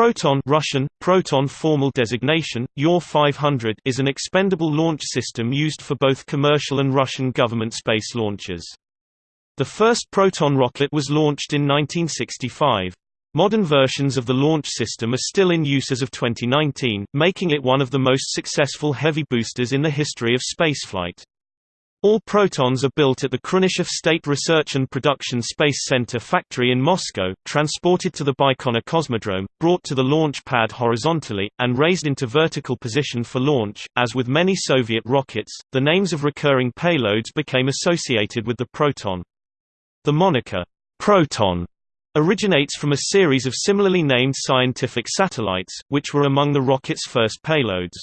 Proton Russian, Proton formal designation, UR-500 is an expendable launch system used for both commercial and Russian government space launches. The first Proton rocket was launched in 1965. Modern versions of the launch system are still in use as of 2019, making it one of the most successful heavy boosters in the history of spaceflight. All Protons are built at the Khrunichev State Research and Production Space Center factory in Moscow, transported to the Baikonur Cosmodrome, brought to the launch pad horizontally, and raised into vertical position for launch. As with many Soviet rockets, the names of recurring payloads became associated with the Proton. The moniker, Proton, originates from a series of similarly named scientific satellites, which were among the rocket's first payloads.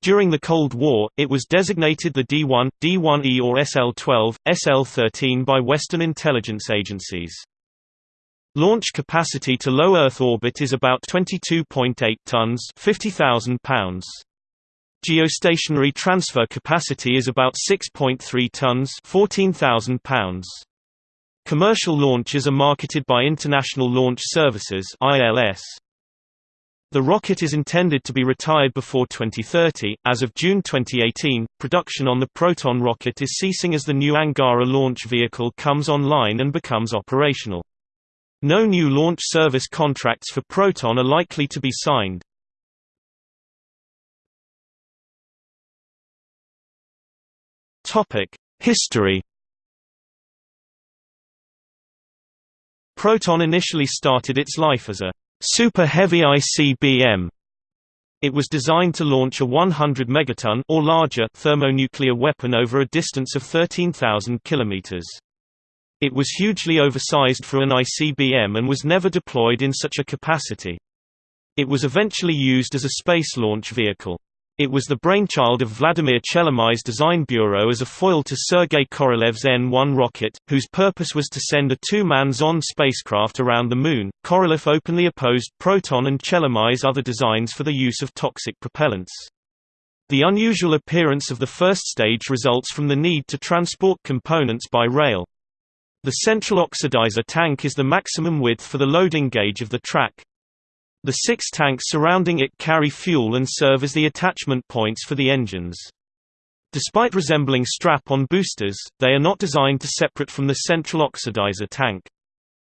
During the Cold War, it was designated the D-1, D-1E or SL-12, SL-13 by Western intelligence agencies. Launch capacity to low Earth orbit is about 22.8 tons 50,000 pounds. Geostationary transfer capacity is about 6.3 tons 14,000 pounds. Commercial launches are marketed by International Launch Services ILS. The rocket is intended to be retired before 2030. As of June 2018, production on the Proton rocket is ceasing as the new Angara launch vehicle comes online and becomes operational. No new launch service contracts for Proton are likely to be signed. Topic: History Proton initially started its life as a Super Heavy ICBM. It was designed to launch a 100 megaton or larger thermonuclear weapon over a distance of 13,000 kilometers. It was hugely oversized for an ICBM and was never deployed in such a capacity. It was eventually used as a space launch vehicle. It was the brainchild of Vladimir Chelomey's design bureau as a foil to Sergei Korolev's N-1 rocket, whose purpose was to send a two-man Zond spacecraft around the Moon. Korolev openly opposed Proton and Chelomey's other designs for the use of toxic propellants. The unusual appearance of the first stage results from the need to transport components by rail. The central oxidizer tank is the maximum width for the loading gauge of the track. The six tanks surrounding it carry fuel and serve as the attachment points for the engines. Despite resembling strap-on boosters, they are not designed to separate from the central oxidizer tank.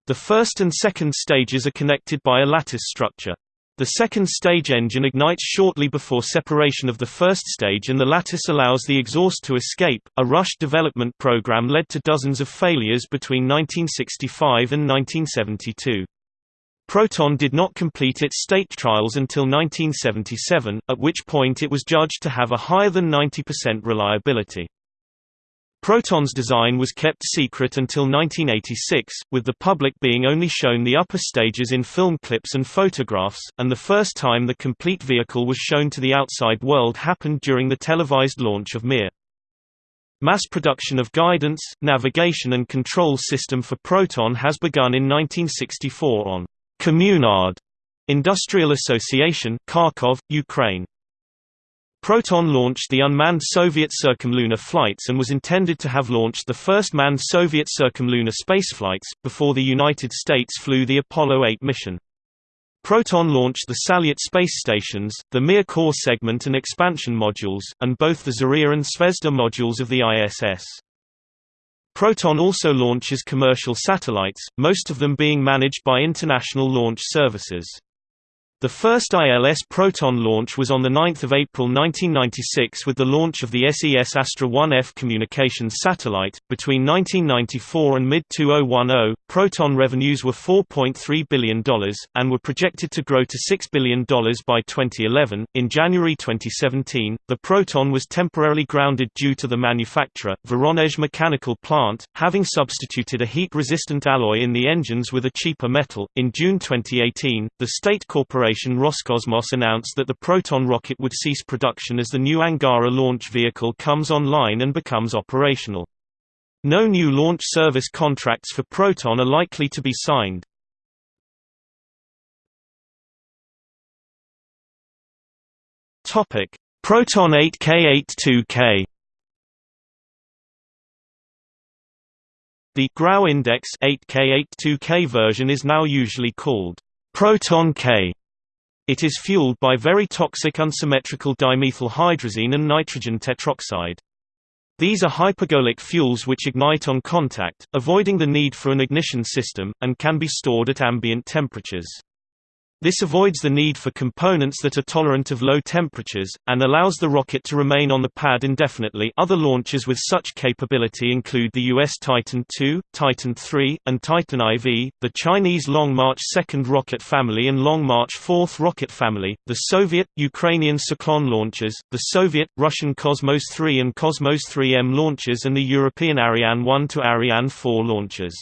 The first and second stages are connected by a lattice structure. The second stage engine ignites shortly before separation of the first stage and the lattice allows the exhaust to escape. A rush development program led to dozens of failures between 1965 and 1972. Proton did not complete its state trials until 1977, at which point it was judged to have a higher than 90% reliability. Proton's design was kept secret until 1986, with the public being only shown the upper stages in film clips and photographs, and the first time the complete vehicle was shown to the outside world happened during the televised launch of Mir. Mass production of guidance, navigation and control system for Proton has begun in 1964 on Communard Industrial Association, Kharkov, Ukraine. Proton launched the unmanned Soviet circumlunar flights and was intended to have launched the first manned Soviet circumlunar spaceflights, before the United States flew the Apollo 8 mission. Proton launched the Salyut space stations, the Mir core segment and expansion modules, and both the Zarya and Zvezda modules of the ISS. Proton also launches commercial satellites, most of them being managed by International Launch Services. The first ILS Proton launch was on 9 April 1996 with the launch of the SES Astra 1F communications satellite. Between 1994 and mid 2010, Proton revenues were $4.3 billion, and were projected to grow to $6 billion by 2011. In January 2017, the Proton was temporarily grounded due to the manufacturer, Voronezh Mechanical Plant, having substituted a heat resistant alloy in the engines with a cheaper metal. In June 2018, the state corporation corporation Roscosmos announced that the Proton rocket would cease production as the new Angara launch vehicle comes online and becomes operational. No new launch service contracts for Proton are likely to be signed. Topic: Proton 8K82K The Grau Index 8K82K version is now usually called Proton K It is fueled by very toxic unsymmetrical dimethyl hydrazine and nitrogen tetroxide. These are hypergolic fuels which ignite on contact, avoiding the need for an ignition system, and can be stored at ambient temperatures. This avoids the need for components that are tolerant of low temperatures, and allows the rocket to remain on the pad indefinitely other launches with such capability include the US Titan II, Titan III, and Titan IV, the Chinese Long March 2nd rocket family and Long March 4th rocket family, the Soviet, Ukrainian Cyclone launchers, the Soviet, Russian Cosmos 3 and Cosmos 3M launchers and the European Ariane 1 to Ariane 4 launchers.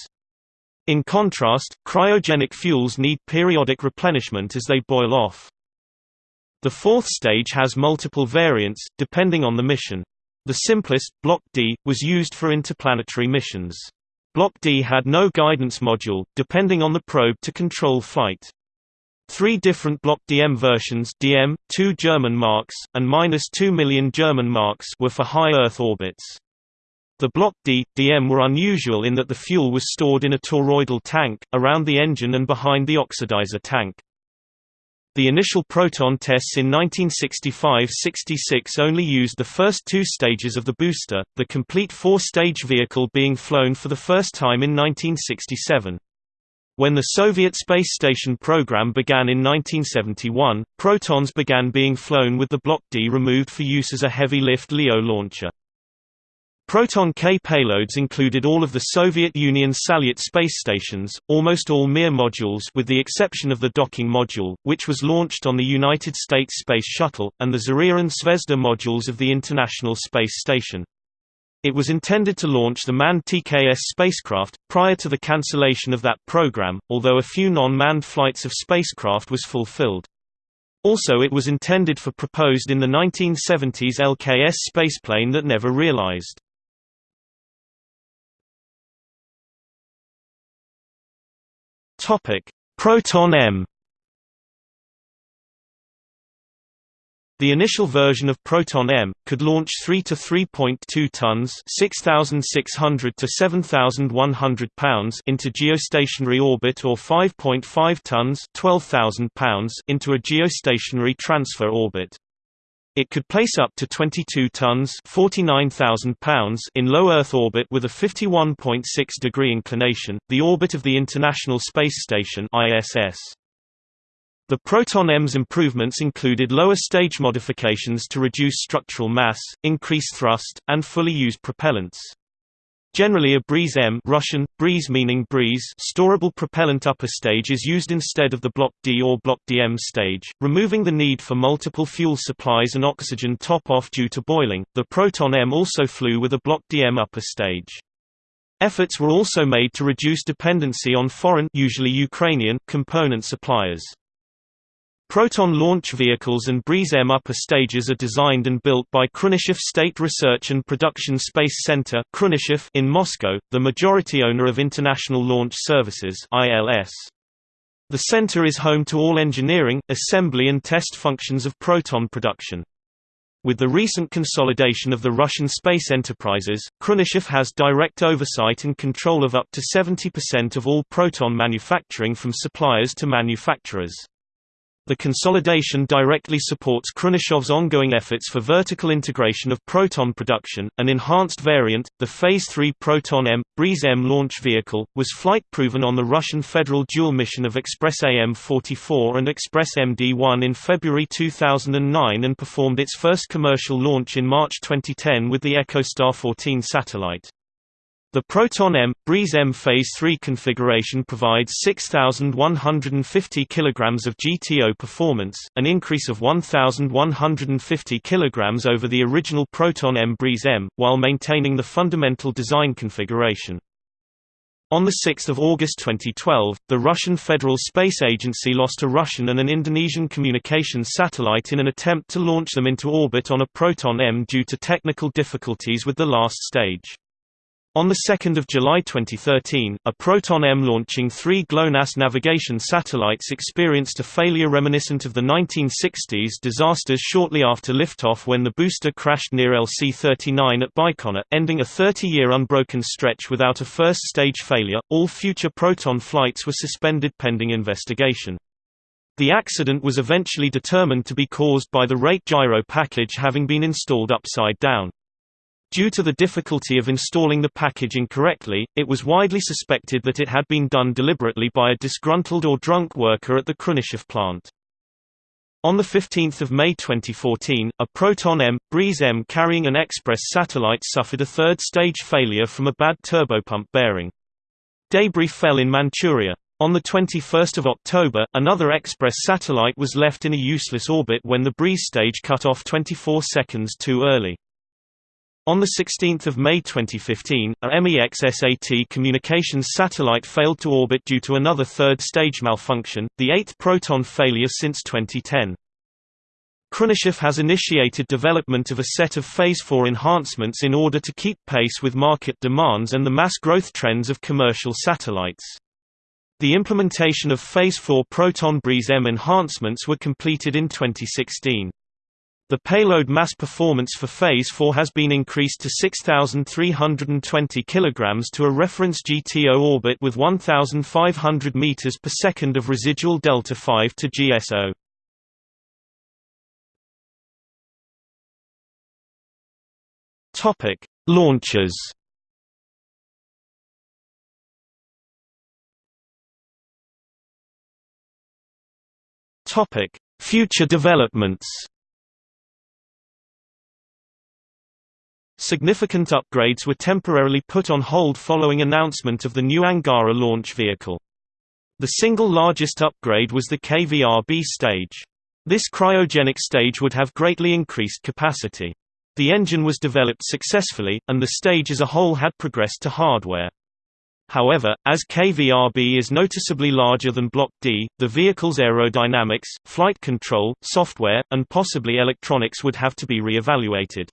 In contrast, cryogenic fuels need periodic replenishment as they boil off. The fourth stage has multiple variants, depending on the mission. The simplest, Block D, was used for interplanetary missions. Block D had no guidance module, depending on the probe to control flight. Three different Block DM versions DM, 2 German marks, and minus 2 million German marks were for high Earth orbits. The Block D, DM were unusual in that the fuel was stored in a toroidal tank, around the engine and behind the oxidizer tank. The initial Proton tests in 1965–66 only used the first two stages of the booster, the complete four-stage vehicle being flown for the first time in 1967. When the Soviet space station program began in 1971, Protons began being flown with the Block D removed for use as a heavy-lift LEO launcher. Proton K payloads included all of the Soviet Union Salyut space stations, almost all Mir modules with the exception of the docking module, which was launched on the United States Space Shuttle, and the Zarya and Zvezda modules of the International Space Station. It was intended to launch the manned TKS spacecraft, prior to the cancellation of that program, although a few non-manned flights of spacecraft was fulfilled. Also it was intended for proposed in the 1970s LKS spaceplane that never realized. Topic: Proton M. The initial version of Proton M could launch 3 to 3.2 tons, 6600 to 7100 pounds into geostationary orbit or 5.5 tons, 12000 pounds into a geostationary transfer orbit. It could place up to 22 tons pounds in low Earth orbit with a 51.6 degree inclination, the orbit of the International Space Station ISS. The Proton-M's improvements included lower stage modifications to reduce structural mass, increase thrust, and fully used propellants. Generally a Breeze M Russian, breeze meaning breeze storable propellant upper stage is used instead of the Block D or Block DM stage, removing the need for multiple fuel supplies and oxygen top-off due to boiling. The Proton M also flew with a Block DM upper stage. Efforts were also made to reduce dependency on foreign usually Ukrainian component suppliers. Proton launch vehicles and Breeze-M upper stages are designed and built by Khrunichev State Research and Production Space Center in Moscow, the majority owner of International Launch Services. The center is home to all engineering, assembly and test functions of Proton production. With the recent consolidation of the Russian space enterprises, Khrunichev has direct oversight and control of up to 70% of all Proton manufacturing from suppliers to manufacturers. The consolidation directly supports Khrunichev's ongoing efforts for vertical integration of Proton production. An enhanced variant, the Phase 3 Proton M Breeze M launch vehicle, was flight proven on the Russian Federal dual mission of Express AM-44 and Express MD-1 in February 2009 and performed its first commercial launch in March 2010 with the EchoStar 14 satellite. The Proton M Breeze M Phase 3 configuration provides 6150 kg of GTO performance, an increase of 1150 kg over the original Proton M Breeze M, while maintaining the fundamental design configuration. On 6 August 2012, the Russian Federal Space Agency lost a Russian and an Indonesian communications satellite in an attempt to launch them into orbit on a Proton M due to technical difficulties with the last stage. On 2 July 2013, a Proton-M launching three GLONASS navigation satellites experienced a failure reminiscent of the 1960s disasters shortly after liftoff when the booster crashed near LC-39 at Baikonur, ending a 30-year unbroken stretch without a first-stage failure. All future Proton flights were suspended pending investigation. The accident was eventually determined to be caused by the rate gyro package having been installed upside down. Due to the difficulty of installing the package incorrectly, it was widely suspected that it had been done deliberately by a disgruntled or drunk worker at the Khrunichev plant. On 15 May 2014, a Proton M, Breeze M carrying an Express satellite suffered a third-stage failure from a bad turbopump bearing. Debris fell in Manchuria. On 21 October, another Express satellite was left in a useless orbit when the Breeze stage cut off 24 seconds too early. On 16 May 2015, a MEX-SAT communications satellite failed to orbit due to another third-stage malfunction, the eighth Proton failure since 2010. Khrunichev has initiated development of a set of Phase 4 enhancements in order to keep pace with market demands and the mass growth trends of commercial satellites. The implementation of Phase 4 Proton Breeze M enhancements were completed in 2016. The payload mass performance for Phase 4 has been increased to 6,320 kg to a reference GTO orbit with 1,500 meters per second of residual delta 5 to GSO. Topic: Launches. Topic: Future developments. Significant upgrades were temporarily put on hold following announcement of the new Angara launch vehicle. The single largest upgrade was the KVRB stage. This cryogenic stage would have greatly increased capacity. The engine was developed successfully, and the stage as a whole had progressed to hardware. However, as KVRB is noticeably larger than Block D, the vehicle's aerodynamics, flight control, software, and possibly electronics would have to be re-evaluated.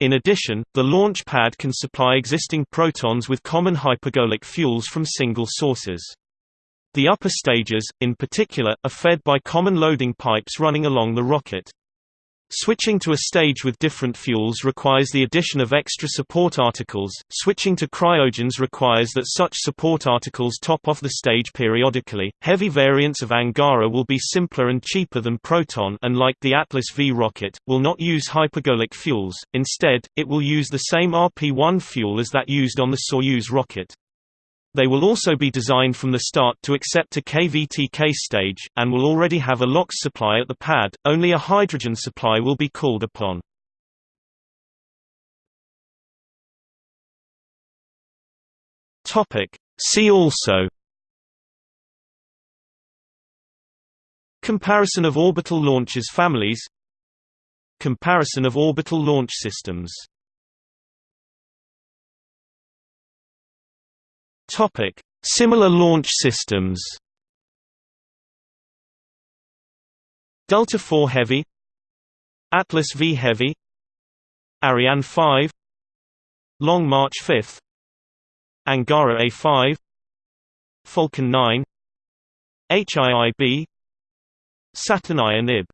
In addition, the launch pad can supply existing protons with common hypergolic fuels from single sources. The upper stages, in particular, are fed by common loading pipes running along the rocket. Switching to a stage with different fuels requires the addition of extra support articles. Switching to cryogens requires that such support articles top off the stage periodically. Heavy variants of Angara will be simpler and cheaper than Proton and like the Atlas V rocket, will not use hypergolic fuels. Instead, it will use the same RP-1 fuel as that used on the Soyuz rocket. They will also be designed from the start to accept a KVTK stage, and will already have a LOX supply at the pad, only a hydrogen supply will be called upon. See also Comparison of orbital launches families Comparison of orbital launch systems Topic: Similar launch systems. Delta IV Heavy, Atlas V Heavy, Ariane 5, Long March 5, Angara A5, Falcon 9, HIIB, Saturn IONIB